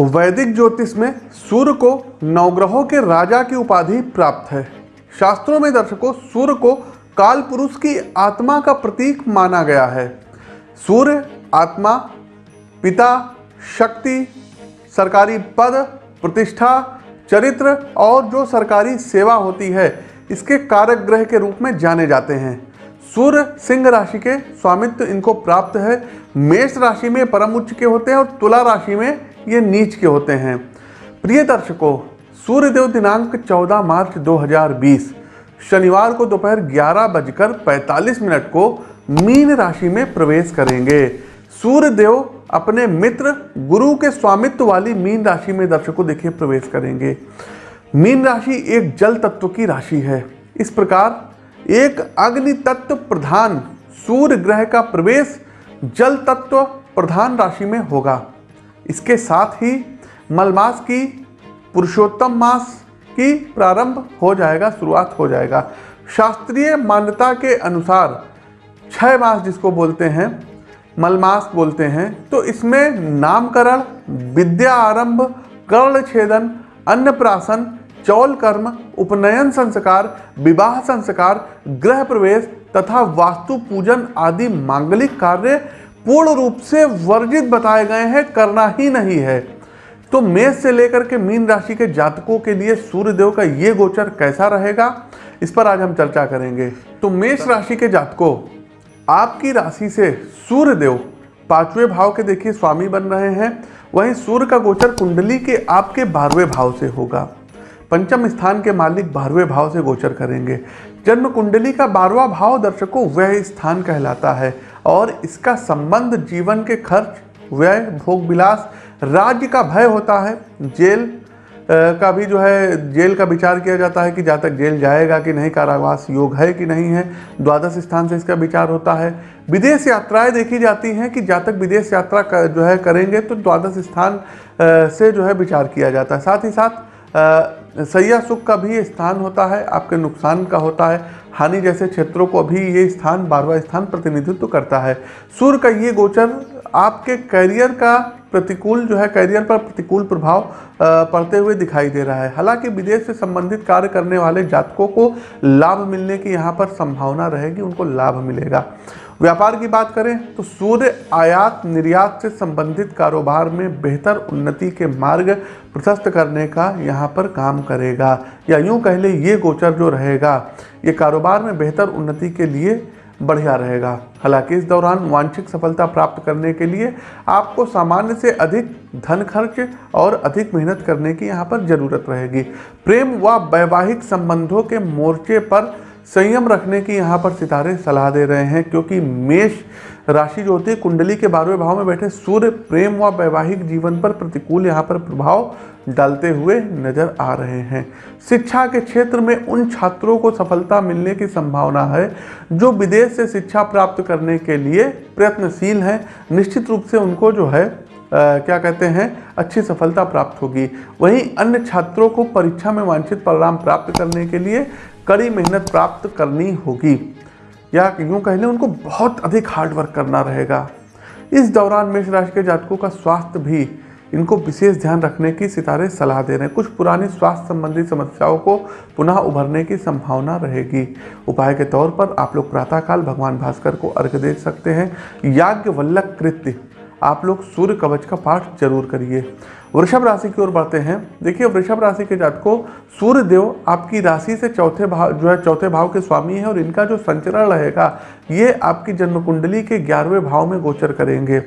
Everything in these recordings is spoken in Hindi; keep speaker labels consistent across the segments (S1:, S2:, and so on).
S1: वैदिक ज्योतिष में सूर्य को नवग्रहों के राजा की उपाधि प्राप्त है। शास्त्रों में दर्शकों, सूर्य को काल पुरुष की आत्मा का प्रतीक माना गया है। सूर्य आत्मा, पिता, शक्ति, सरकारी पद, प्रतिष्ठा, चरित्र और जो सरकारी सेवा होती है, इसके कारक ग्रह के रूप में जाने जाते हैं। सूर्य सिंह राशि के स्वामित्व इनको प्राप्त है। मेष राशि में परम उच्च के होते हैं और तुला राशि में ये नीच के होते हैं। प्रिय दर्शकों, सूर्यदेव दिनांक 14 मार्च 2020 शनिवार को दोपहर ग्यारह बजकर पैंतालीस मिनट को मीन राशि में प्रवेश करेंगे। सूर्यदेव अपने मित्र, गुरु के स्वामित्व वाली मीन राशि में दर्शकों देखिए प्रवेश करेंगे। मीन राशि एक जल तत्व की राशि है। इस प्रकार एक अग्नि तत्व प्रधान सूर्य ग्रह का प्रवेश जल तत्व प्रधान राशि में होगा। इसके साथ ही मलमास की पुरुषोत्तम मास की प्रारंभ हो जाएगा, शुरुआत हो जाएगा। शास्त्रीय मान्यता के अनुसार छह मास जिसको बोलते हैं, मलमास बोलते हैं तो इसमें नामकरण, विद्या आरंभ, कर्ण छेदन अन्नप्राशन चौल कर्म, उपनयन संस्कार, विवाह संस्कार, गृह प्रवेश तथा वास्तु पूजन आदि मांगलिक कार्य पूर्ण रूप से वर्जित बताए गए हैं, करना ही नहीं है। तो मेष से लेकर के मीन राशि के जातकों के लिए सूर्यदेव का ये गोचर कैसा रहेगा, इस पर आज हम चर्चा करेंगे। तो मेष राशि के जातकों, आपकी राशि से सूर्यदेव पाँचवें भाव के देखिए स्वामी बन रहे हैं। वहीं सूर्य का गोचर कुंडली के आपके बारहवें भाव से होगा। पंचम स्थान के मालिक बारहवें भाव से गोचर करेंगे। जन्म कुंडली का बारहवा भाव दर्शकों वह स्थान कहलाता है। और इसका संबंध जीवन के खर्च व्यय भोग विलास राज्य का भय होता है। जेल का भी जो है जेल का विचार किया जाता है कि जहाँ तक जेल जाएगा कि नहीं कारावास योग है कि नहीं है द्वादश स्थान से इसका विचार होता है। विदेश यात्राएँ देखी जाती हैं कि जहाँ तक विदेश यात्रा कर, जो है करेंगे तो द्वादश स्थान से जो है विचार किया जाता है। साथ ही साथ सैया सुख का भी स्थान होता है, आपके नुकसान का होता है। हानि जैसे क्षेत्रों को भी ये स्थान बारवा स्थान प्रतिनिधित्व करता है। सूर्य का ये गोचर आपके करियर का प्रतिकूल जो है करियर पर प्रतिकूल प्रभाव पड़ते हुए दिखाई दे रहा है। हालाँकि विदेश से संबंधित कार्य करने वाले जातकों को लाभ मिलने की यहाँ पर संभावना रहेगी, उनको लाभ मिलेगा। व्यापार की बात करें तो सूर्य आयात निर्यात से संबंधित कारोबार में बेहतर उन्नति के मार्ग प्रशस्त करने का यहाँ पर काम करेगा। या यूँ कह ले, ये गोचर जो रहेगा, ये कारोबार में बेहतर उन्नति के लिए बढ़िया रहेगा। हालाँकि इस दौरान वांछित सफलता प्राप्त करने के लिए आपको सामान्य से अधिक धन खर्च और अधिक मेहनत करने की यहाँ पर ज़रूरत रहेगी। प्रेम व वैवाहिक संबंधों के मोर्चे पर संयम रखने की यहाँ पर सितारे सलाह दे रहे हैं, क्योंकि मेष राशि जो होती है कुंडली के बारहवें भाव में बैठे सूर्य प्रेम व वैवाहिक जीवन पर प्रतिकूल यहाँ पर प्रभाव डालते हुए नज़र आ रहे हैं। शिक्षा के क्षेत्र में उन छात्रों को सफलता मिलने की संभावना है जो विदेश से शिक्षा प्राप्त करने के लिए प्रयत्नशील हैं। निश्चित रूप से उनको जो है आ, क्या कहते हैं अच्छी सफलता प्राप्त होगी। वहीं अन्य छात्रों को परीक्षा में वांछित परिणाम प्राप्त करने के लिए कड़ी मेहनत प्राप्त करनी होगी। या यूँ कह लें, उनको बहुत अधिक हार्ड वर्क करना रहेगा। इस दौरान मेष राशि के जातकों का स्वास्थ्य भी, इनको विशेष ध्यान रखने की सितारे सलाह दे रहे हैं। कुछ पुरानी स्वास्थ्य संबंधी समस्याओं को पुनः उभरने की संभावना रहेगी। उपाय के तौर पर आप लोग प्रातःकाल भगवान भास्कर को अर्घ दे सकते हैं। याज्ञ वल्लभ कृत्य, आप लोग सूर्य कवच का पाठ ज़रूर करिए। वृषभ राशि की ओर बढ़ते हैं। देखिए, वृषभ राशि के जात को सूर्य देव आपकी राशि से चौथे भाव जो है, चौथे भाव के स्वामी है और इनका जो संचरण रहेगा, ये आपकी जन्म कुंडली के ग्यारहवें भाव में गोचर करेंगे।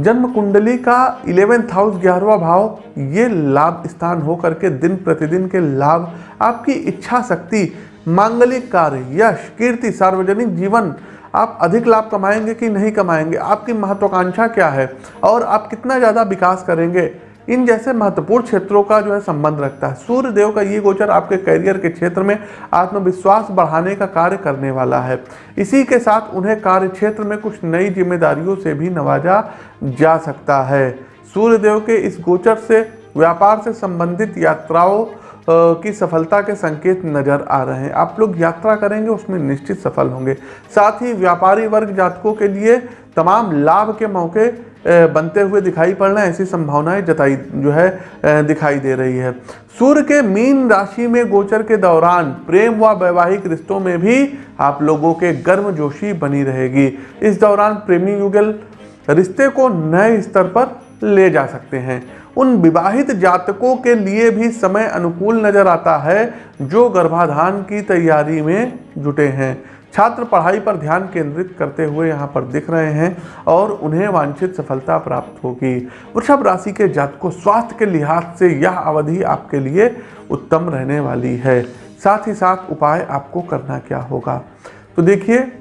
S1: जन्म कुंडली का इलेवेंथ हाउस ग्यारहवा भाव, ये लाभ स्थान हो करके दिन प्रतिदिन के लाभ, आपकी इच्छा शक्ति, मांगलिक कार्य, यश, कीर्ति, सार्वजनिक जीवन, आप अधिक लाभ कमाएँगे कि नहीं कमाएँगे? आपकी महत्वाकांक्षा क्या है? और आप कितना ज़्यादा विकास करेंगे? इन जैसे महत्वपूर्ण क्षेत्रों का जो है संबंध रखता है। सूर्य देव का ये गोचर आपके करियर के क्षेत्र में आत्मविश्वास बढ़ाने का कार्य करने वाला है। इसी के साथ उन्हें कार्य क्षेत्र में कुछ नई जिम्मेदारियों से भी नवाजा जा सकता है। सूर्य देव के इस गोचर से व्यापार से संबंधित यात्राओं की सफलता के संकेत नज़र आ रहे हैं। आप लोग यात्रा करेंगे, उसमें निश्चित सफल होंगे। साथ ही व्यापारी वर्ग जातकों के लिए तमाम लाभ के मौके बनते हुए दिखाई पड़ रहे हैं, ऐसी संभावनाएँ जताई, जो है दिखाई दे रही है। सूर्य के मीन राशि में गोचर के दौरान प्रेम व वैवाहिक रिश्तों में भी आप लोगों के गर्म जोशी बनी रहेगी। इस दौरान प्रेमी युगल रिश्ते को नए स्तर पर ले जा सकते हैं। उन विवाहित जातकों के लिए भी समय अनुकूल नज़र आता है, जो गर्भाधान की तैयारी में जुटे हैं। छात्र पढ़ाई पर ध्यान केंद्रित करते हुए यहाँ पर दिख रहे हैं और उन्हें वांछित सफलता प्राप्त होगी। वृषभ राशि के जातकों स्वास्थ्य के लिहाज से यह अवधि आपके लिए उत्तम रहने वाली है। साथ ही साथ उपाय आपको करना क्या होगा? तो देखिए,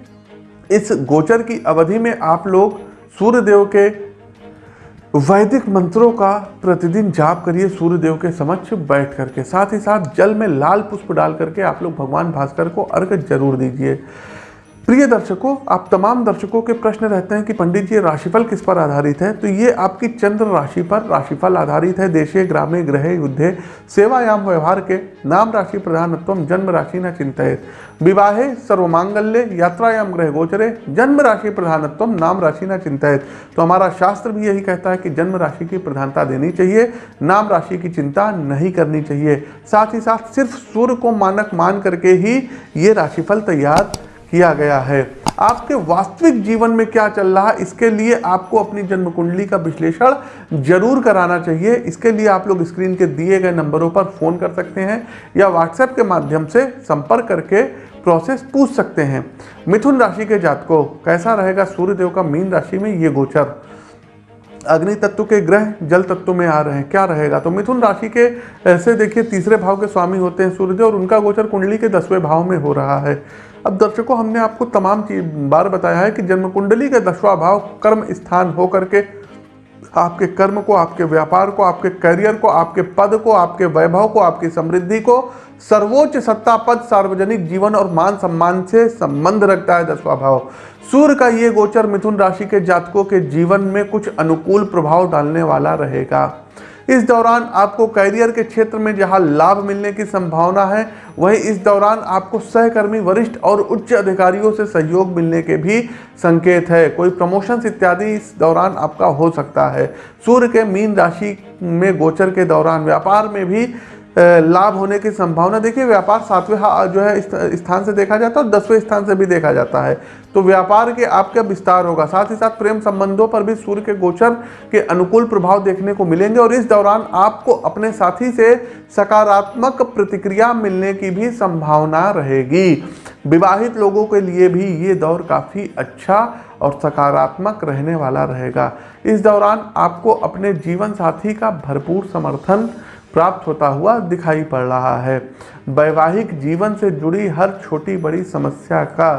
S1: इस गोचर की अवधि में आप लोग सूर्यदेव के वैदिक मंत्रों का प्रतिदिन जाप करिए सूर्य देव के समक्ष बैठ करके। साथ ही साथ जल में लाल पुष्प डाल करके आप लोग भगवान भास्कर को अर्घ ज़रूर दीजिए। प्रिय दर्शकों, आप तमाम दर्शकों के प्रश्न रहते हैं कि पंडित जी, राशिफल किस पर आधारित है? तो ये आपकी चंद्र राशि पर राशिफल आधारित है, देशे, ग्रामे, ग्रह, युद्धे, सेवायाम व्यवहार के नाम राशि प्रधानत्व, जन्म राशि न चिंतित विवाहे, सर्वमांगल्य, यात्रायाम, ग्रह गोचरे, जन्म राशि प्रधानत्व, नाम राशि न चिंतित तो हमारा शास्त्र भी यही कहता है कि जन्म राशि की प्रधानता देनी चाहिए, नाम राशि की चिंता नहीं करनी चाहिए। साथ ही साथ सिर्फ़ सूर्य को मानक मान करके ही ये राशिफल तैयार किया गया है। आपके वास्तविक जीवन में क्या चल रहा है, इसके लिए आपको अपनी जन्म कुंडली का विश्लेषण ज़रूर कराना चाहिए। इसके लिए आप लोग स्क्रीन के दिए गए नंबरों पर फ़ोन कर सकते हैं या व्हाट्सएप के माध्यम से संपर्क करके प्रोसेस पूछ सकते हैं। मिथुन राशि के जातकों, कैसा रहेगा सूर्यदेव का मीन राशि में ये गोचर? अग्नि तत्व के ग्रह जल तत्व में आ रहे हैं, क्या रहेगा? तो मिथुन राशि के, ऐसे देखिए, तीसरे भाव के स्वामी होते हैं सूर्यदेव और उनका गोचर कुंडली के दसवें भाव में हो रहा है। अब दर्शकों, हमने आपको तमाम बार बताया है कि जन्म कुंडली का दसवा भाव कर्म स्थान हो करके आपके कर्म को, आपके व्यापार को, आपके करियर को, आपके पद को, आपके वैभव को, आपकी समृद्धि को सर्वोच्च सत्ता पद सार्वजनिक जीवन और मान सम्मान से संबंध रखता है दसवा भाव सूर्य का ये गोचर मिथुन राशि के जातकों के जीवन में कुछ अनुकूल प्रभाव डालने वाला रहेगा। इस दौरान आपको करियर के क्षेत्र में जहाँ लाभ मिलने की संभावना है, वहीं इस दौरान आपको सहकर्मी, वरिष्ठ और उच्च अधिकारियों से सहयोग मिलने के भी संकेत है। कोई प्रमोशंस इत्यादि इस दौरान आपका हो सकता है। सूर्य के मीन राशि में गोचर के दौरान, व्यापार में भी लाभ होने की संभावना, देखिए व्यापार सातवें जो है स्थान से देखा जाता है और दसवें स्थान से भी देखा जाता है। तो व्यापार के आपका विस्तार होगा? साथ ही साथ प्रेम संबंधों पर भी सूर्य के गोचर के अनुकूल प्रभाव देखने को मिलेंगे और इस दौरान आपको अपने साथी से सकारात्मक प्रतिक्रिया मिलने की भी संभावना रहेगी। विवाहित लोगों के लिए भी ये दौर काफ़ी अच्छा और सकारात्मक रहने वाला रहेगा। इस दौरान आपको अपने जीवन साथी का भरपूर समर्थन प्राप्त होता हुआ दिखाई पड़ रहा है। वैवाहिक जीवन से जुड़ी हर छोटी बड़ी समस्या का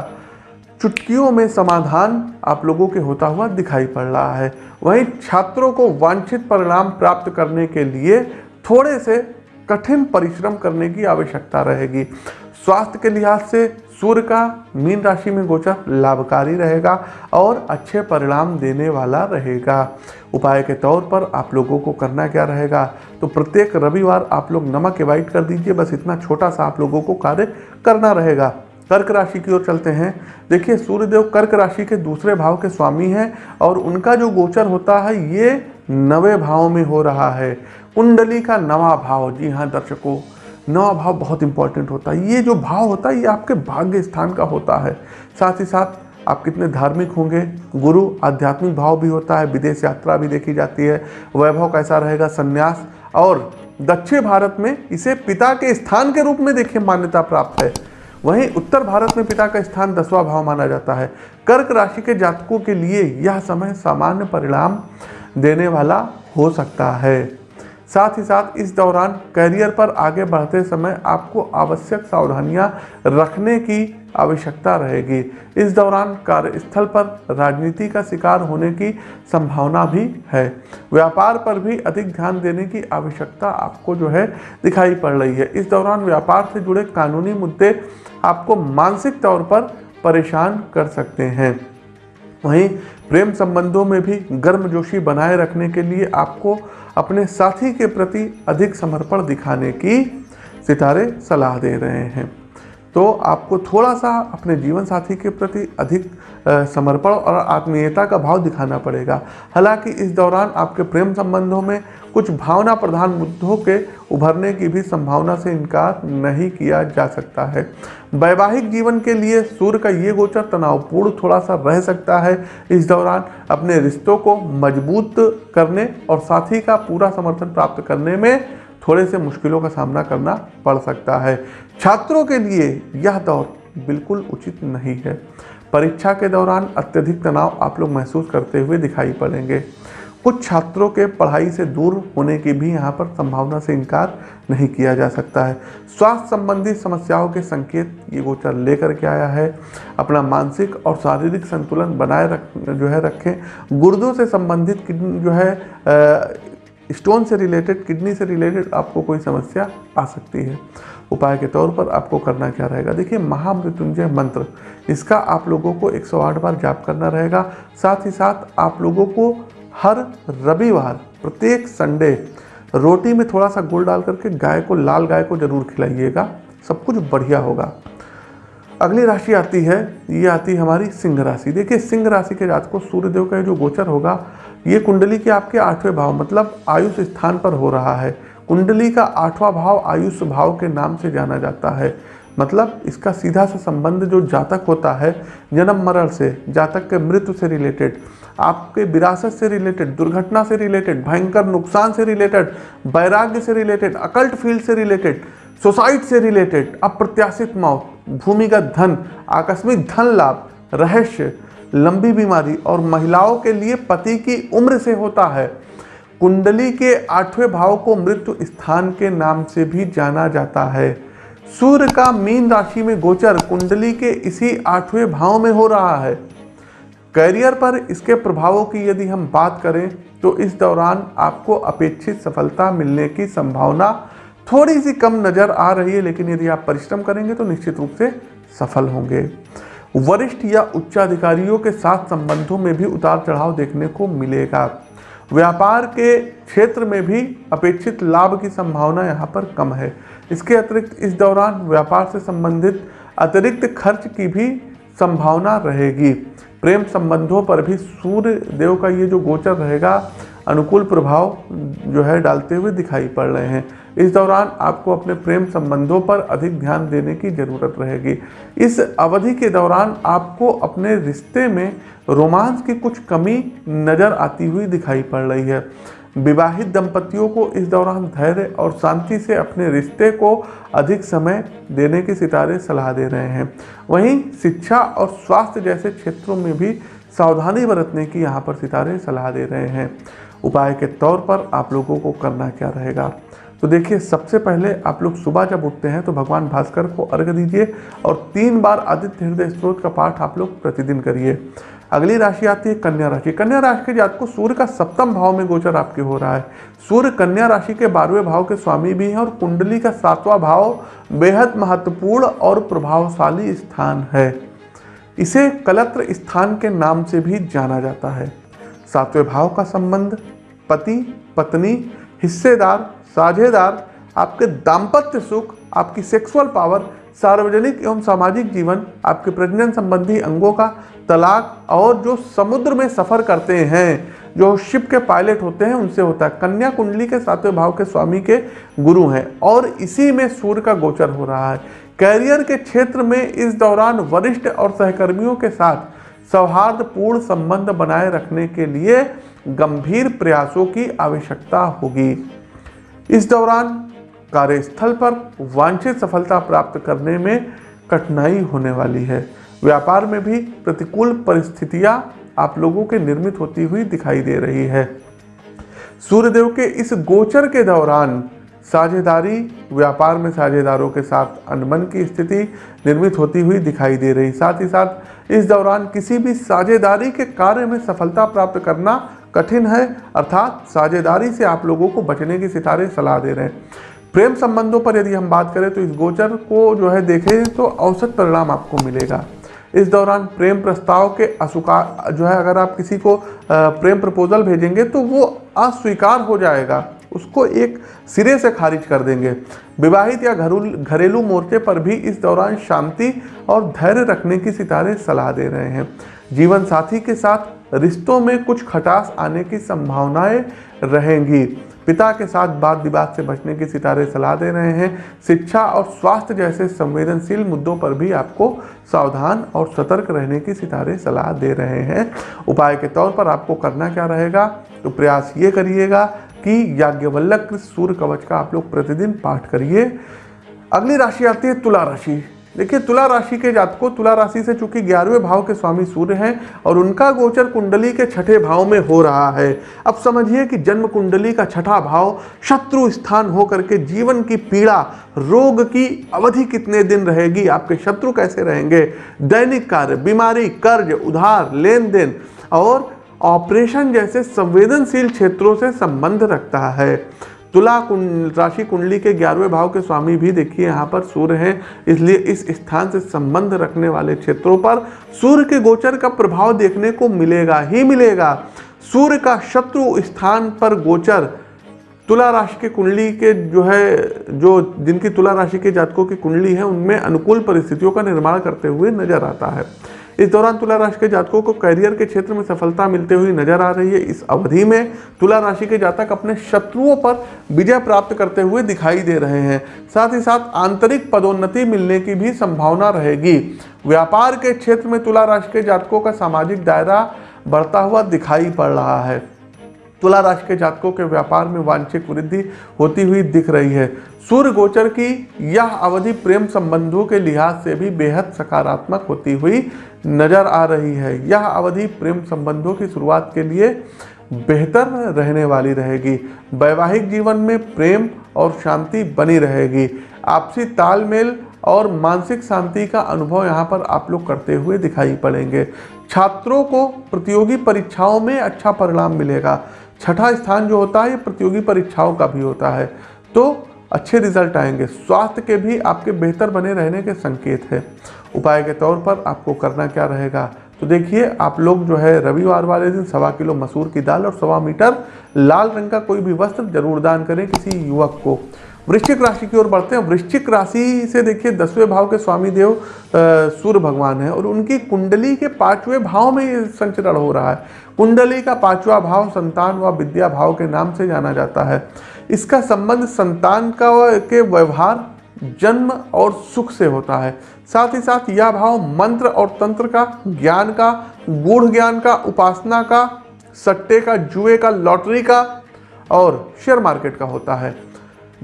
S1: चुटकियों में समाधान आप लोगों के होता हुआ दिखाई पड़ रहा है। वहीं छात्रों को वांछित परिणाम प्राप्त करने के लिए थोड़े से कठिन परिश्रम करने की आवश्यकता रहेगी। स्वास्थ्य के लिहाज से सूर्य का मीन राशि में गोचर लाभकारी रहेगा और अच्छे परिणाम देने वाला रहेगा। उपाय के तौर पर आप लोगों को करना क्या रहेगा? तो प्रत्येक रविवार आप लोग नमक एवाइट कर दीजिए, बस इतना छोटा सा आप लोगों को कार्य करना रहेगा। कर्क राशि की ओर चलते हैं। देखिए, सूर्यदेव कर्क राशि के दूसरे भाव के स्वामी हैं और उनका जो गोचर होता है, ये नवे भाव में हो रहा है। कुंडली का नवा भाव। जी हाँ दर्शकों नवा भाव बहुत इंपॉर्टेंट होता है। ये जो भाव होता है, ये आपके भाग्य स्थान का होता है। साथ ही साथ आप कितने धार्मिक होंगे, गुरु आध्यात्मिक भाव भी होता है, विदेश यात्रा भी देखी जाती है, वैभव कैसा रहेगा, संन्यास, और दक्षिण भारत में इसे पिता के स्थान के रूप में देखिए, मान्यता प्राप्त है। वहीं उत्तर भारत में पिता का स्थान दसवां भाव माना जाता है। कर्क राशि के जातकों के लिए यह समय सामान्य परिणाम देने वाला हो सकता है। साथ ही साथ इस दौरान करियर पर आगे बढ़ते समय आपको आवश्यक सावधानियाँ रखने की आवश्यकता रहेगी। इस दौरान कार्यस्थल पर राजनीति का शिकार होने की संभावना भी है। व्यापार पर भी अधिक ध्यान देने की आवश्यकता आपको जो है दिखाई पड़ रही है। इस दौरान व्यापार से जुड़े कानूनी मुद्दे आपको मानसिक तौर पर परेशान कर सकते हैं। वहीं प्रेम संबंधों में भी गर्मजोशी बनाए रखने के लिए आपको अपने साथी के प्रति अधिक समर्पण दिखाने की सितारे सलाह दे रहे हैं। तो आपको थोड़ा सा अपने जीवन साथी के प्रति अधिक समर्पण और आत्मीयता का भाव दिखाना पड़ेगा। हालाँकि इस दौरान आपके प्रेम संबंधों में कुछ भावना प्रधान मुद्दों के उभरने की भी संभावना से इनकार नहीं किया जा सकता है। वैवाहिक जीवन के लिए सूर्य का ये गोचर तनावपूर्ण थोड़ा सा रह सकता है। इस दौरान अपने रिश्तों को मज़बूत करने और साथी का पूरा समर्थन प्राप्त करने में थोड़े से मुश्किलों का सामना करना पड़ सकता है। छात्रों के लिए यह दौर बिल्कुल उचित नहीं है। परीक्षा के दौरान अत्यधिक तनाव आप लोग महसूस करते हुए दिखाई पड़ेंगे। कुछ छात्रों के पढ़ाई से दूर होने की भी यहाँ पर संभावना से इनकार नहीं किया जा सकता है। स्वास्थ्य संबंधी समस्याओं के संकेत ये गोचर लेकर के आया है। अपना मानसिक और शारीरिक संतुलन बनाए रख, जो है रखें। गुर्दों से संबंधित किडनी जो है स्टोन से रिलेटेड, किडनी से रिलेटेड आपको कोई समस्या आ सकती है। उपाय के तौर पर आपको करना क्या रहेगा? देखिए, महामृत्युंजय मंत्र, इसका आप लोगों को 108 बार जाप करना रहेगा। साथ ही साथ आप लोगों को हर रविवार, प्रत्येक संडे, रोटी में थोड़ा सा गुड़ डाल करके गाय को, लाल गाय को ज़रूर खिलाइएगा। सब कुछ बढ़िया होगा। अगली राशि आती है, ये आती है हमारी सिंह राशि। देखिए, सिंह राशि के जात को सूर्यदेव का जो गोचर होगा, ये कुंडली के आपके आठवें भाव मतलब आयुष स्थान पर हो रहा है। कुंडली का आठवां भाव आयुष भाव के नाम से जाना जाता है। मतलब इसका सीधा सा संबंध जो जातक होता है, जन्म मरण से, जातक के मृत्यु से रिलेटेड आपके विरासत से रिलेटेड दुर्घटना से रिलेटेड भयंकर नुकसान से रिलेटेड वैराग्य से रिलेटेड अकल्ट फ़ील्ड से रिलेटेड सोसाइट से रिलेटेड अप्रत्याशित मौत, भूमिगत धन, आकस्मिक धन लाभ, रहस्य, लंबी बीमारी और महिलाओं के लिए पति की उम्र से होता है। कुंडली के आठवें भाव को मृत्यु स्थान के नाम से भी जाना जाता है। सूर्य का मीन राशि में गोचर कुंडली के इसी आठवें भाव में हो रहा है। करियर पर इसके प्रभावों की यदि हम बात करें तो इस दौरान आपको अपेक्षित सफलता मिलने की संभावना थोड़ी सी कम नज़र आ रही है, लेकिन यदि आप परिश्रम करेंगे तो निश्चित रूप से सफल होंगे। वरिष्ठ या उच्चाधिकारियों के साथ संबंधों में भी उतार चढ़ाव देखने को मिलेगा। व्यापार के क्षेत्र में भी अपेक्षित लाभ की संभावना यहाँ पर कम है। इसके अतिरिक्त इस दौरान व्यापार से संबंधित अतिरिक्त खर्च की भी संभावना रहेगी। प्रेम संबंधों पर भी सूर्य देव का ये जो गोचर रहेगा अनुकूल प्रभाव जो है डालते हुए दिखाई पड़ रहे हैं। इस दौरान आपको अपने प्रेम संबंधों पर अधिक ध्यान देने की ज़रूरत रहेगी। इस अवधि के दौरान आपको अपने रिश्ते में रोमांस की कुछ कमी नज़र आती हुई दिखाई पड़ रही है। विवाहित दंपतियों को इस दौरान धैर्य और शांति से अपने रिश्ते को अधिक समय देने के सितारे सलाह दे रहे हैं। वहीं शिक्षा और स्वास्थ्य जैसे क्षेत्रों में भी सावधानी बरतने की यहाँ पर सितारे सलाह दे रहे हैं। उपाय के तौर पर आप लोगों को करना क्या रहेगा? तो देखिए, सबसे पहले आप लोग सुबह जब उठते हैं तो भगवान भास्कर को अर्घ दीजिए और तीन बार आदित्य हृदय स्त्रोत का पाठ आप लोग प्रतिदिन करिए। अगली राशि आती है कन्या राशि। कन्या राशि के जात को सूर्य का सप्तम भाव में गोचर आपके हो रहा है। सूर्य कन्या राशि के बारहवें भाव के स्वामी भी हैं और कुंडली का सातवां भाव बेहद महत्वपूर्ण और प्रभावशाली स्थान है। इसे कलत्र स्थान के नाम से भी जाना जाता है। सातवें भाव का संबंध, पति, पत्नी, हिस्सेदार, साझेदार, आपके दाम्पत्य सुख, आपकी सेक्सुअल पावर सार्वजनिक एवं सामाजिक जीवन, आपके प्रजनन संबंधी अंगों का तलाक और जो समुद्र में सफ़र करते हैं, जो शिप के पायलट होते हैं, उनसे होता है। कन्या कुंडली के सातवें भाव के स्वामी के गुरु हैं और इसी में सूर्य का गोचर हो रहा है। कैरियर के क्षेत्र में इस दौरान वरिष्ठ और सहकर्मियों के साथ सौहार्दपूर्ण संबंध बनाए रखने के लिए गंभीर प्रयासों की आवश्यकता होगी। इस दौरान कार्यस्थल पर वांछित सफलता प्राप्त करने में कठिनाई होने वाली है। व्यापार में भी प्रतिकूल परिस्थितियाँ आप लोगों के निर्मित होती हुई दिखाई दे रही है। सूर्यदेव के इस गोचर के दौरान साझेदारी, व्यापार में साझेदारों के साथ अनबन की स्थिति निर्मित होती हुई दिखाई दे रही। साथ ही साथ इस दौरान किसी भी साझेदारी के कार्य में सफलता प्राप्त करना कठिन है, अर्थात साझेदारी से आप लोगों को बचने की सितारे सलाह दे रहे हैं। प्रेम संबंधों पर यदि हम बात करें तो इस गोचर को जो है देखें तो औसत परिणाम आपको मिलेगा। इस दौरान प्रेम प्रस्ताव के अस्वीकार जो है अगर आप किसी को प्रेम प्रपोजल भेजेंगे तो वो अस्वीकार हो जाएगा। उसको एक सिरे से खारिज कर देंगे। विवाहित या घरू घरेलू मोर्चे पर भी इस दौरान शांति और धैर्य रखने की सितारे सलाह दे रहे हैं। जीवन साथी के साथ रिश्तों में कुछ खटास आने की संभावनाएँ रहेंगी। पिता के साथ बात विवाद से बचने की सितारे सलाह दे रहे हैं। शिक्षा और स्वास्थ्य जैसे संवेदनशील मुद्दों पर भी आपको सावधान और सतर्क रहने की सितारे सलाह दे रहे हैं। उपाय के तौर पर आपको करना क्या रहेगा? तो प्रयास ये करिएगा कि याज्ञवल्लक सूर्य कवच का आप लोग प्रतिदिन पाठ करिए। अगली राशि आती है तुला राशि। देखिए, तुला राशि के जातकों, तुला राशि से चूँकि ग्यारहवें भाव के स्वामी सूर्य हैं और उनका गोचर कुंडली के छठे भाव में हो रहा है। अब समझिए कि जन्म कुंडली का छठा भाव शत्रु स्थान होकर के जीवन की पीड़ा, रोग की अवधि कितने दिन रहेगी, आपके शत्रु कैसे रहेंगे? दैनिक कार्य, बीमारी, कर्ज, उधार लेन देन और ऑपरेशन जैसे संवेदनशील क्षेत्रों से संबंध रखता है। तुला राशि कुंडली के ग्यारहवें भाव के स्वामी भी देखिए, यहाँ पर सूर्य हैं, इसलिए इस स्थान से संबंध रखने वाले क्षेत्रों पर सूर्य के गोचर का प्रभाव देखने को मिलेगा, ही मिलेगा। सूर्य का शत्रु स्थान पर गोचर, तुला राशि के कुंडली के जो है, जो जिनकी तुला राशि के जातकों की कुंडली है, उनमें अनुकूल परिस्थितियों का निर्माण करते हुए नज़र आता है। इस दौरान तुला राशि के जातकों को करियर के क्षेत्र में सफलता मिलते हुई नज़र आ रही है। इस अवधि में तुला राशि के जातक अपने शत्रुओं पर विजय प्राप्त करते हुए दिखाई दे रहे हैं। साथ ही साथ आंतरिक पदोन्नति मिलने की भी संभावना रहेगी। व्यापार के क्षेत्र में तुला राशि के जातकों का सामाजिक दायरा बढ़ता हुआ दिखाई पड़ रहा है। तुला राशि के जातकों के व्यापार में वांछित वृद्धि होती हुई दिख रही है। सूर्य गोचर की यह अवधि प्रेम संबंधों के लिहाज से भी बेहद सकारात्मक होती हुई नज़र आ रही है। यह अवधि प्रेम संबंधों की शुरुआत के लिए बेहतर रहने वाली रहेगी। वैवाहिक जीवन में प्रेम और शांति बनी रहेगी। आपसी तालमेल और मानसिक शांति का अनुभव यहाँ पर आप लोग करते हुए दिखाई पड़ेंगे। छात्रों को प्रतियोगी परीक्षाओं में अच्छा परिणाम मिलेगा। छठा स्थान जो होता है, ये प्रतियोगी परीक्षाओं का भी होता है। तो अच्छे रिज़ल्ट आएँगे। स्वास्थ्य के भी आपके बेहतर बने रहने के संकेत है। उपाय के तौर पर आपको करना क्या रहेगा? तो देखिए, आप लोग जो है, रविवार वाले दिन सवा किलो मसूर की दाल और सवा मीटर लाल रंग का कोई भी वस्त्र ज़रूर दान करें किसी युवक को। वृश्चिक राशि की ओर बढ़ते हैं। वृश्चिक राशि से देखिए, दसवें भाव के स्वामी देव सूर्य भगवान है और उनकी कुंडली के पाँचवें भाव में ये संचरण हो रहा है। कुंडली का पांचवा भाव संतान व विद्या भाव के नाम से जाना जाता है। इसका संबंध संतान का के व्यवहार, जन्म और सुख से होता है। साथ ही साथ यह भाव मंत्र और तंत्र का, ज्ञान का, गूढ़ ज्ञान का, उपासना का, सट्टे का, जुए का, लॉटरी का और शेयर मार्केट का होता है।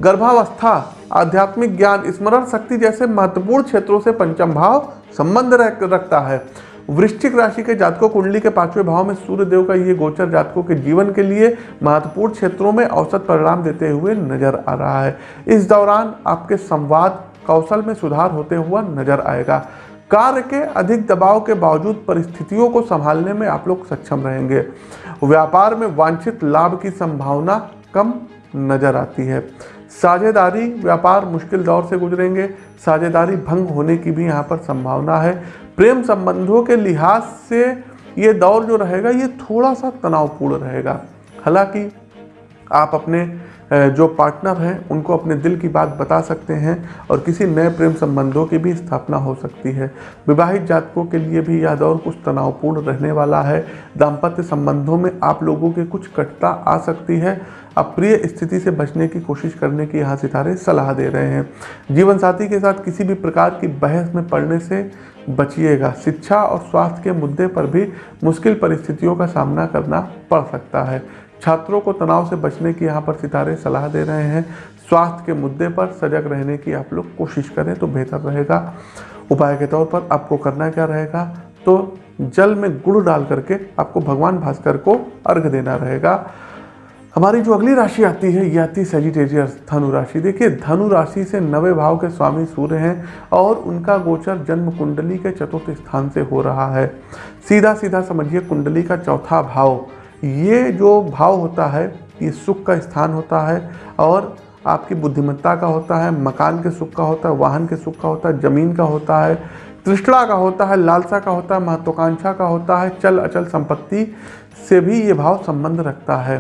S1: गर्भावस्था, आध्यात्मिक ज्ञान, स्मरण शक्ति जैसे महत्वपूर्ण क्षेत्रों से पंचम भाव संबंध रखता है। वृश्चिक राशि के जातकों, कुंडली के पाँचवें भाव में सूर्य देव का ये गोचर जातकों के जीवन के लिए महत्वपूर्ण क्षेत्रों में औसत परिणाम देते हुए नज़र आ रहा है। इस दौरान आपके संवाद, कौशल में सुधार होते हुआ नज़र आएगा। कार्य के अधिक दबाव के बावजूद परिस्थितियों को संभालने में आप लोग सक्षम रहेंगे। व्यापार में वांछित लाभ की संभावना कम नज़र आती है। साझेदारी व्यापार मुश्किल दौर से गुजरेंगे। साझेदारी भंग होने की भी यहाँ पर संभावना है। प्रेम संबंधों के लिहाज से ये दौर जो रहेगा, ये थोड़ा सा तनावपूर्ण रहेगा। हालाँकि आप अपने जो पार्टनर हैं, उनको अपने दिल की बात बता सकते हैं और किसी नए प्रेम संबंधों की भी स्थापना हो सकती है। विवाहित जातकों के लिए भी यह दौर कुछ तनावपूर्ण रहने वाला है। दाम्पत्य संबंधों में आप लोगों के कुछ कटता आ सकती है। अप्रिय स्थिति से बचने की कोशिश करने की यहाँ सितारे सलाह दे रहे हैं। जीवन साथी के साथ किसी भी प्रकार की बहस में पड़ने से बचिएगा। शिक्षा और स्वास्थ्य के मुद्दे पर भी मुश्किल परिस्थितियों का सामना करना पड़ सकता है। छात्रों को तनाव से बचने की यहाँ पर सितारे सलाह दे रहे हैं। स्वास्थ्य के मुद्दे पर सजग रहने की आप लोग कोशिश करें तो बेहतर रहेगा। उपाय के तौर पर आपको करना क्या रहेगा? तो जल में गुड़ डाल करके आपको भगवान भास्कर को अर्घ देना रहेगा। हमारी जो अगली राशि आती है, ये आती सेजिटेरियस धनु राशि। देखिए, धनु राशि से नवे भाव के स्वामी सूर्य हैं और उनका गोचर जन्म कुंडली के चतुर्थ स्थान से हो रहा है। सीधा सीधा समझिए कुंडली का चौथा भाव। ये जो भाव होता है, ये सुख का स्थान होता है और आपकी बुद्धिमत्ता का होता है, मकान के सुख का होता है, वाहन के सुख का होता है, ज़मीन का होता है, तृष्णा का होता है, लालसा का होता है, महत्वाकांक्षा का होता है, चल अचल संपत्ति से भी ये भाव संबंध रखता है।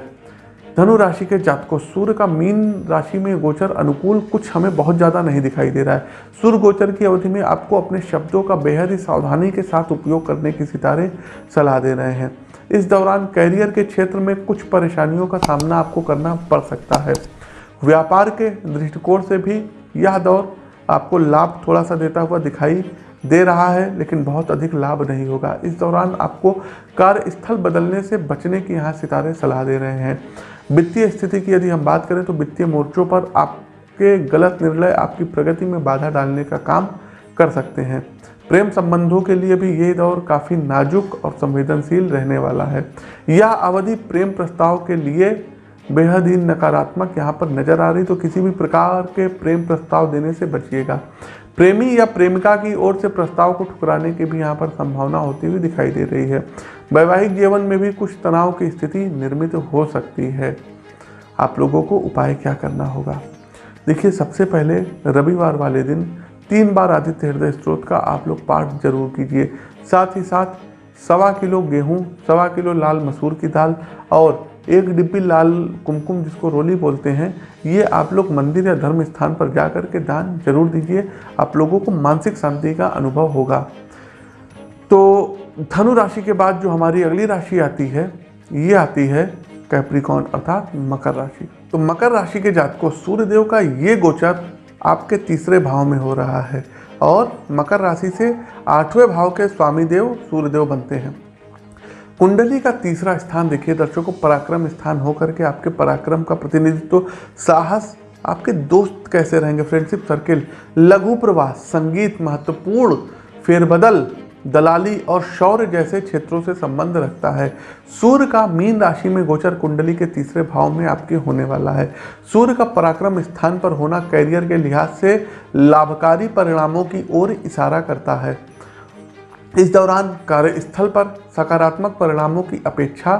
S1: धनु राशि के जातकों, सूर्य का मीन राशि में गोचर अनुकूल कुछ हमें बहुत ज़्यादा नहीं दिखाई दे रहा है। सूर्य गोचर की अवधि में आपको अपने शब्दों का बेहद ही सावधानी के साथ उपयोग करने की सितारे सलाह दे रहे हैं। इस दौरान कैरियर के क्षेत्र में कुछ परेशानियों का सामना आपको करना पड़ सकता है। व्यापार के दृष्टिकोण से भी यह दौर आपको लाभ थोड़ा सा देता हुआ दिखाई दे रहा है, लेकिन बहुत अधिक लाभ नहीं होगा। इस दौरान आपको कार्यस्थल बदलने से बचने की यहाँ सितारे सलाह दे रहे हैं। वित्तीय स्थिति की यदि हम बात करें तो वित्तीय मोर्चों पर आपके गलत निर्णय आपकी प्रगति में बाधा डालने का काम कर सकते हैं। प्रेम संबंधों के लिए भी ये दौर काफ़ी नाजुक और संवेदनशील रहने वाला है। यह अवधि प्रेम प्रस्ताव के लिए बेहद ही नकारात्मक यहाँ पर नज़र आ रही तो किसी भी प्रकार के प्रेम प्रस्ताव देने से बचिएगा। प्रेमी या प्रेमिका की ओर से प्रस्ताव को ठुकराने की भी यहाँ पर संभावना होती हुई दिखाई दे रही है। वैवाहिक जीवन में भी कुछ तनाव की स्थिति निर्मित हो सकती है। आप लोगों को उपाय क्या करना होगा? देखिए, सबसे पहले रविवार वाले दिन तीन बार आदित्य हृदय स्त्रोत का आप लोग पाठ ज़रूर कीजिए। साथ ही साथ सवा किलो गेहूँ, सवा किलो लाल मसूर की दाल और एक डिब्बी लाल कुमकुम जिसको रोली बोलते हैं, ये आप लोग मंदिर या धर्म स्थान पर जा कर के दान ज़रूर दीजिए। आप लोगों को मानसिक शांति का अनुभव होगा। तो धनु राशि के बाद जो हमारी अगली राशि आती है, ये आती है कैप्रिकॉन अर्थात मकर राशि। तो मकर राशि के जात को सूर्यदेव का ये गोचर आपके तीसरे भाव में हो रहा है और मकर राशि से आठवें भाव के स्वामी देव सूर्यदेव बनते हैं। कुंडली का तीसरा स्थान देखिए, दर्शकों पराक्रम स्थान होकर के आपके पराक्रम का प्रतिनिधित्व, साहस, आपके दोस्त कैसे रहेंगे फ्रेंडशिप सर्किल लघु प्रवास, संगीत, महत्वपूर्ण फेरबदल दलाली और शौर्य जैसे क्षेत्रों से संबंध रखता है। सूर्य का मीन राशि में गोचर कुंडली के तीसरे भाव में आपके होने वाला है। सूर्य का पराक्रम स्थान पर होना कैरियर के लिहाज से लाभकारी परिणामों की ओर इशारा करता है। इस दौरान कार्यस्थल पर सकारात्मक परिणामों की अपेक्षा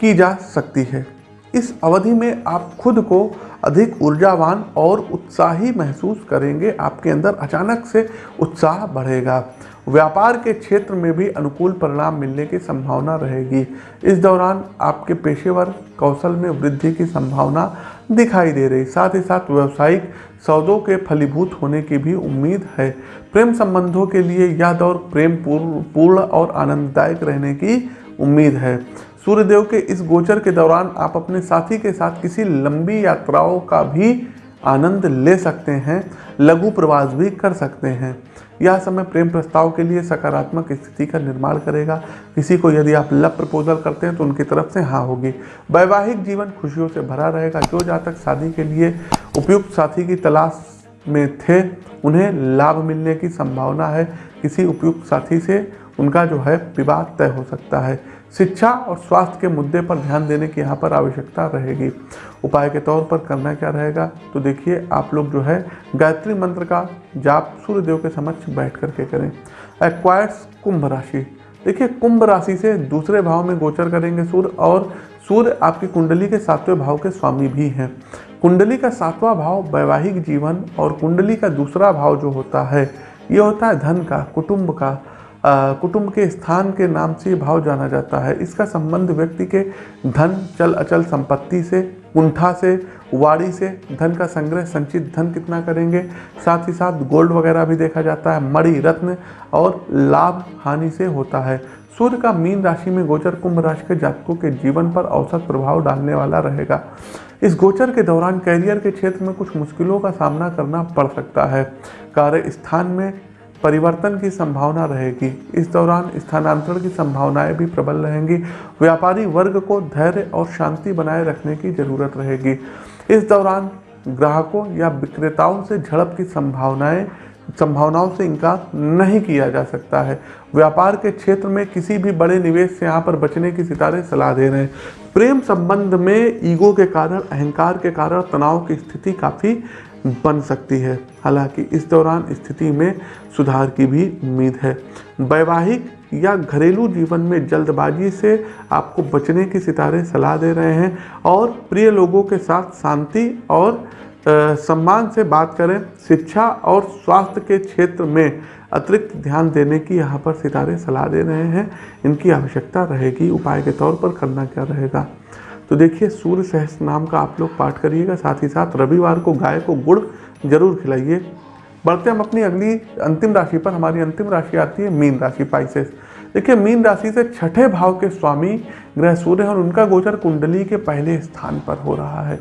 S1: की जा सकती है। इस अवधि में आप खुद को अधिक ऊर्जावान और उत्साही महसूस करेंगे। आपके अंदर अचानक से उत्साह बढ़ेगा। व्यापार के क्षेत्र में भी अनुकूल परिणाम मिलने की संभावना रहेगी। इस दौरान आपके पेशेवर कौशल में वृद्धि की संभावना दिखाई दे रही। साथ ही साथ व्यवसायिक सौदों के फलीभूत होने की भी उम्मीद है। प्रेम संबंधों के लिए यह दौर प्रेम पूर्ण और आनंददायक रहने की उम्मीद है। सूर्यदेव के इस गोचर के दौरान आप अपने साथी के साथ किसी लंबी यात्राओं का भी आनंद ले सकते हैं। लघु प्रवास भी कर सकते हैं। यह समय प्रेम प्रस्ताव के लिए सकारात्मक स्थिति का निर्माण करेगा। किसी को यदि आप लव प्रपोजल करते हैं तो उनकी तरफ़ से हाँ होगी। वैवाहिक जीवन खुशियों से भरा रहेगा। जो जातक शादी के लिए उपयुक्त साथी की तलाश में थे, उन्हें लाभ मिलने की संभावना है। किसी उपयुक्त साथी से उनका जो है विवाद तय हो सकता है। शिक्षा और स्वास्थ्य के मुद्दे पर ध्यान देने की यहाँ पर आवश्यकता रहेगी। उपाय के तौर पर करना क्या रहेगा? तो देखिए, आप लोग जो है, गायत्री मंत्र का जाप सूर्यदेव के समक्ष बैठ करके करें। एक्वायर्स कुंभ राशि। देखिए, कुंभ राशि से दूसरे भाव में गोचर करेंगे सूर्य और सूर्य आपकी कुंडली के सातवें भाव के स्वामी भी हैं। कुंडली का सातवां भाव वैवाहिक जीवन और कुंडली का दूसरा भाव जो होता है, ये होता है धन का, कुटुंब का। कुटुंब के स्थान के नाम से भाव जाना जाता है। इसका संबंध व्यक्ति के धन, चल, अचल संपत्ति से, कुंठा से वाड़ी से, धन का संग्रह, संचित धन कितना करेंगे? साथ ही साथ गोल्ड वगैरह भी देखा जाता है, मणि, रत्न और लाभ, हानि से होता है। सूर्य का मीन राशि में गोचर कुंभ राशि के जातकों के जीवन पर औसत प्रभाव डालने वाला रहेगा। इस गोचर के दौरान कैरियर के क्षेत्र में कुछ मुश्किलों का सामना करना पड़ सकता है। कार्य स्थान में परिवर्तन की संभावना रहेगी। इस दौरान स्थानांतरण की संभावनाएँ भी प्रबल रहेंगी। व्यापारी वर्ग को धैर्य और शांति बनाए रखने की ज़रूरत रहेगी। इस दौरान ग्राहकों या विक्रेताओं से झड़प की संभावनाएँ, संभावनाओं से इनकार नहीं किया जा सकता है। व्यापार के क्षेत्र में किसी भी बड़े निवेश से यहाँ पर बचने की सितारे सलाह दे रहे हैं। प्रेम संबंध में ईगो के कारण, अहंकार के कारण तनाव की स्थिति काफ़ी बन सकती है। हालाँकि इस दौरान स्थिति में सुधार की भी उम्मीद है। वैवाहिक या घरेलू जीवन में जल्दबाजी से आपको बचने की सितारे सलाह दे रहे हैं और प्रिय लोगों के साथ शांति और सम्मान से बात करें। शिक्षा और स्वास्थ्य के क्षेत्र में अतिरिक्त ध्यान देने की यहाँ पर सितारे सलाह दे रहे हैं। इनकी आवश्यकता रहेगी। उपाय के तौर पर करना क्या रहेगा? तो देखिए, सूर्य सहस्त्र नाम का आप लोग पाठ करिएगा, साथ ही साथ रविवार को गाय को गुड़ ज़रूर खिलाइए। बढ़ते हम अपनी अगली अंतिम राशि पर। हमारी अंतिम राशि आती है मीन राशि, पाइसेस। देखिए, मीन राशि से छठे भाव के स्वामी ग्रह सूर्य और उनका गोचर कुंडली के पहले स्थान पर हो रहा है।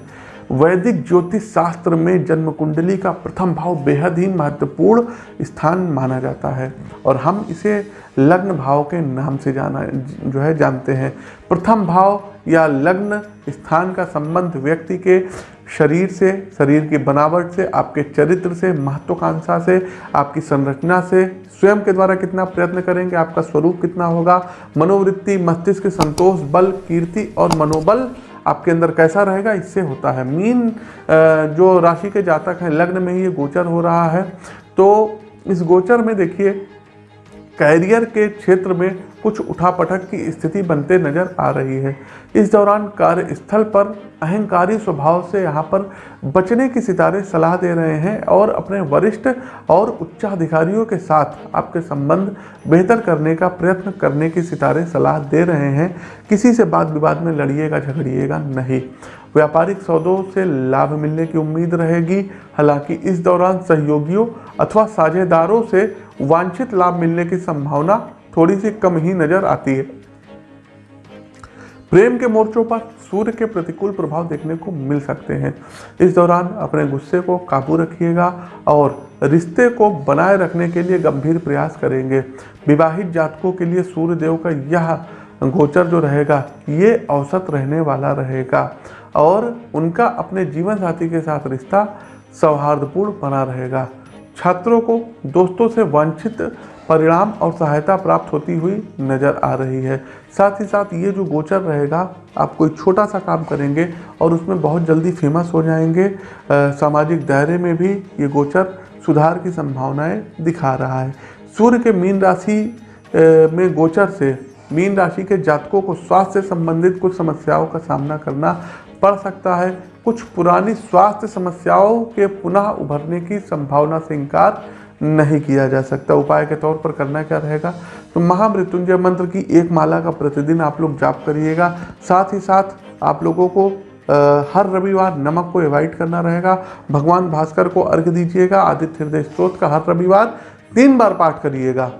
S1: वैदिक ज्योतिष शास्त्र में जन्म कुंडली का प्रथम भाव बेहद ही महत्वपूर्ण स्थान माना जाता है और हम इसे लग्न भाव के नाम से जाना, जो है, जानते हैं। प्रथम भाव या लग्न स्थान का संबंध व्यक्ति के शरीर से, शरीर की बनावट से, आपके चरित्र से, महत्वाकांक्षा से, आपकी संरचना से, स्वयं के द्वारा कितना प्रयत्न करेंगे, आपका स्वरूप कितना होगा, मनोवृत्ति, मस्तिष्क, संतोष, बल, कीर्ति और मनोबल आपके अंदर कैसा रहेगा, इससे होता है। मीन जो राशि के जातक हैं, लग्न में ही ये गोचर हो रहा है तो इस गोचर में देखिए, कैरियर के क्षेत्र में कुछ उठापटक की स्थिति बनते नज़र आ रही है। इस दौरान कार्यस्थल पर अहंकारी स्वभाव से यहाँ पर बचने की सितारे सलाह दे रहे हैं और अपने वरिष्ठ और उच्चाधिकारियों के साथ आपके संबंध बेहतर करने का प्रयत्न करने की सितारे सलाह दे रहे हैं। किसी से बात विवाद में लड़िएगा, झगड़िएगा नहीं। व्यापारिक सौदों से लाभ मिलने की उम्मीद रहेगी। हालाँकि इस दौरान सहयोगियों अथवा साझेदारों से वांछित लाभ मिलने की संभावना थोड़ी सी कम ही नज़र आती है। प्रेम के मोर्चों पर सूर्य के प्रतिकूल प्रभाव देखने को मिल सकते हैं। इस दौरान अपने गुस्से को काबू रखिएगा और रिश्ते को बनाए रखने के लिए गंभीर प्रयास करेंगे। विवाहित जातकों के लिए सूर्य देव का यह गोचर जो रहेगा, ये औसत रहने वाला रहेगा और उनका अपने जीवन साथी के साथ रिश्ता सौहार्दपूर्ण बना रहेगा। छात्रों को दोस्तों से वांछित परिणाम और सहायता प्राप्त होती हुई नज़र आ रही है। साथ ही साथ ये जो गोचर रहेगा, आप कोई छोटा सा काम करेंगे और उसमें बहुत जल्दी फ़ेमस हो जाएँगे। सामाजिक दायरे में भी ये गोचर सुधार की संभावनाएँ दिखा रहा है। सूर्य के मीन राशि में गोचर से मीन राशि के जातकों को स्वास्थ्य से संबंधित कुछ समस्याओं का सामना करना पड़ सकता है। कुछ पुरानी स्वास्थ्य समस्याओं के पुनः उभरने की संभावना से इनकार नहीं किया जा सकता। उपाय के तौर पर करना क्या रहेगा? तो महामृत्युंजय मंत्र की एक माला का प्रतिदिन आप लोग जाप करिएगा। साथ ही साथ आप लोगों को आ, हर रविवार नमक को एवॉइड करना रहेगा। भगवान भास्कर को अर्घ दीजिएगा। आदित्य हृदय स्त्रोत का हर रविवार तीन बार पाठ करिएगा।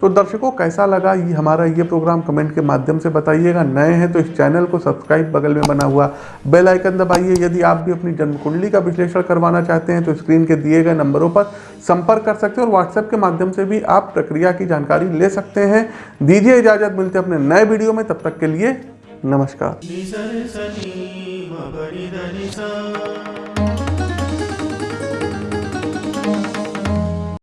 S1: तो दर्शकों, कैसा लगा ये हमारा ये प्रोग्राम? कमेंट के माध्यम से बताइएगा। नए हैं तो इस चैनल को सब्सक्राइब बगल में बना हुआ बेल आइकन दबाइए। यदि आप भी अपनी जन्म कुंडली का विश्लेषण करवाना चाहते हैं तो स्क्रीन के दिए गए नंबरों पर संपर्क कर सकते हैं और व्हाट्सएप के माध्यम से भी आप प्रक्रिया की जानकारी ले सकते हैं। दीजिए इजाज़त, मिलते अपने नए वीडियो में। तब तक के लिए नमस्कार।